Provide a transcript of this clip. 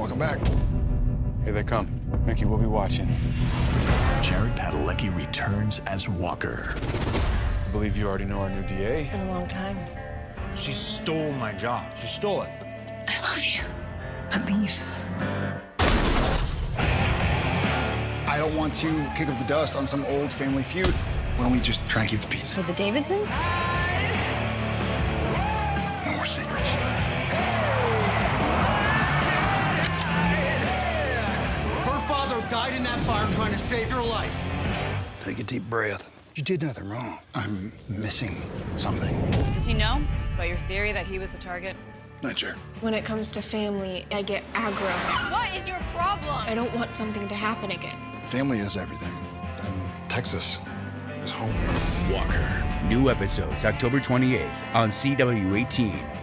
Welcome back. Here they come. Mickey, we'll be watching. Jared Padalecki returns as Walker. I believe you already know our new DA. It's been a long time. She stole my job. She stole it. I love you. But leave. I don't want to kick up the dust on some old family feud. Why don't we just try and keep the peace? With the Davidsons? No more secrets. Died in that fire trying to save your life. Take a deep breath. You did nothing wrong. I'm missing something. Does he know about your theory that he was the target? Not sure. When it comes to family, I get aggro. What is your problem? I don't want something to happen again. Family is everything. And Texas is home. Walker. New episodes October 28th on CW 18.